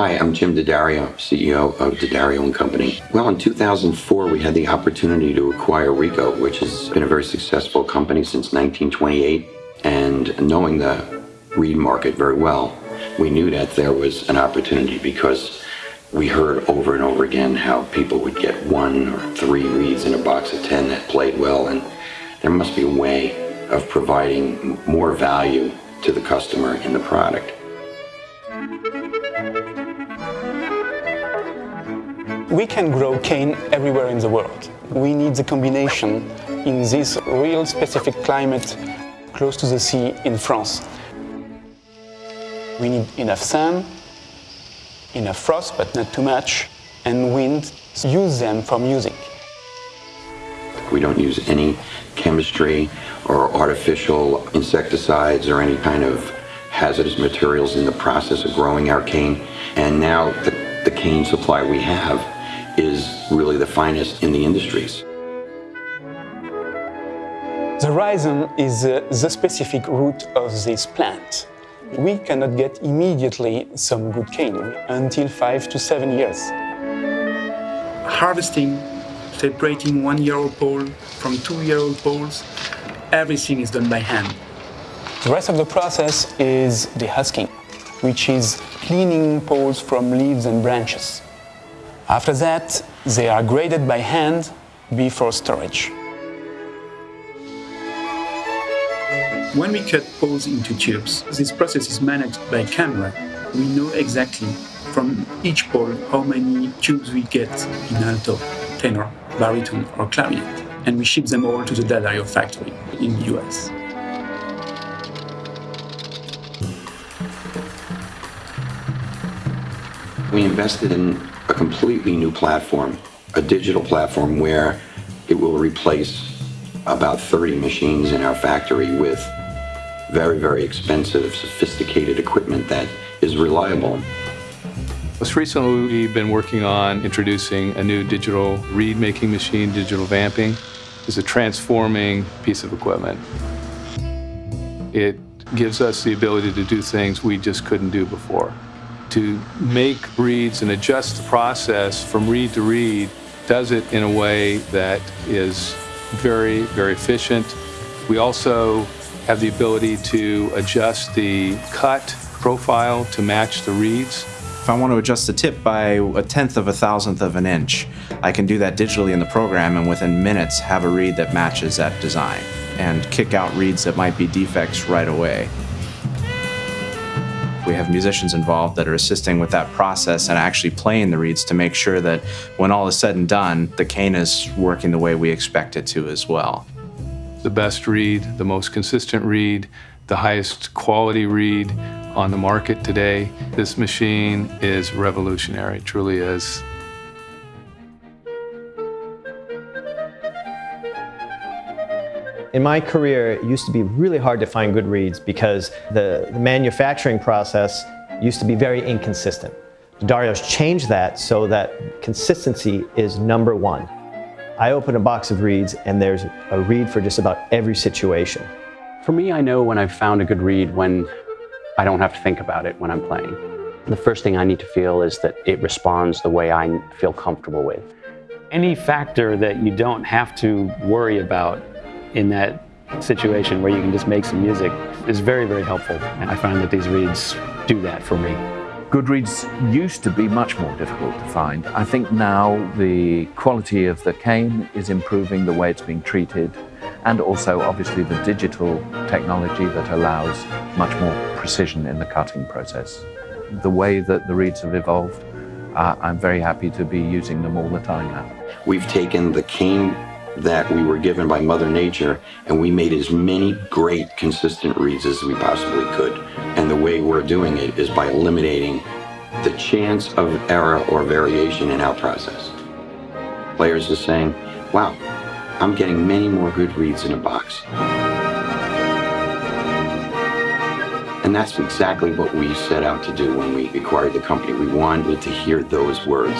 Hi, I'm Jim D'Addario, CEO of D'Addario and Company. Well, in 2004, we had the opportunity to acquire Rico, which has been a very successful company since 1928. And knowing the reed market very well, we knew that there was an opportunity because we heard over and over again how people would get one or three reeds in a box of 10 that played well, and there must be a way of providing more value to the customer in the product. We can grow cane everywhere in the world. We need the combination in this real specific climate close to the sea in France. We need enough sun, enough frost, but not too much, and wind. Use them for music. We don't use any chemistry or artificial insecticides or any kind of hazardous materials in the process of growing our cane. And now the, the cane supply we have is really the finest in the industries. The rhizome is uh, the specific root of this plant we cannot get immediately some good cane until five to seven years. Harvesting, separating one-year-old pole from two-year-old poles, everything is done by hand. The rest of the process is the husking, which is cleaning poles from leaves and branches. After that, they are graded by hand before storage. When we cut poles into tubes, this process is managed by camera. We know exactly from each pole how many tubes we get in alto, tenor, baritone, or clarinet, and we ship them all to the D'Addario factory in the US. We invested in a completely new platform, a digital platform where it will replace about 30 machines in our factory with very, very expensive, sophisticated equipment that is reliable. Most recently, we've been working on introducing a new digital reed making machine, digital vamping. It's a transforming piece of equipment. It gives us the ability to do things we just couldn't do before. To make reeds and adjust the process from reed to reed does it in a way that is very, very efficient. We also have the ability to adjust the cut profile to match the reeds. If I want to adjust the tip by a tenth of a thousandth of an inch, I can do that digitally in the program and within minutes have a reed that matches that design and kick out reeds that might be defects right away. We have musicians involved that are assisting with that process and actually playing the reeds to make sure that when all is said and done, the cane is working the way we expect it to as well the best reed, the most consistent reed, the highest quality reed on the market today. This machine is revolutionary, truly is. In my career, it used to be really hard to find good reeds because the, the manufacturing process used to be very inconsistent. D'Addario's changed that so that consistency is number one. I open a box of reeds and there's a reed for just about every situation. For me, I know when I've found a good reed when I don't have to think about it when I'm playing. The first thing I need to feel is that it responds the way I feel comfortable with. Any factor that you don't have to worry about in that situation where you can just make some music is very, very helpful. And I find that these reeds do that for me. Good reeds used to be much more difficult to find. I think now the quality of the cane is improving, the way it's being treated, and also obviously the digital technology that allows much more precision in the cutting process. The way that the reeds have evolved, uh, I'm very happy to be using them all the time now. We've taken the cane that we were given by Mother Nature and we made as many great consistent reeds as we possibly could. And the way we're doing it is by eliminating the chance of error or variation in our process. Players are saying, wow, I'm getting many more good reeds in a box. And that's exactly what we set out to do when we acquired the company. We wanted to hear those words.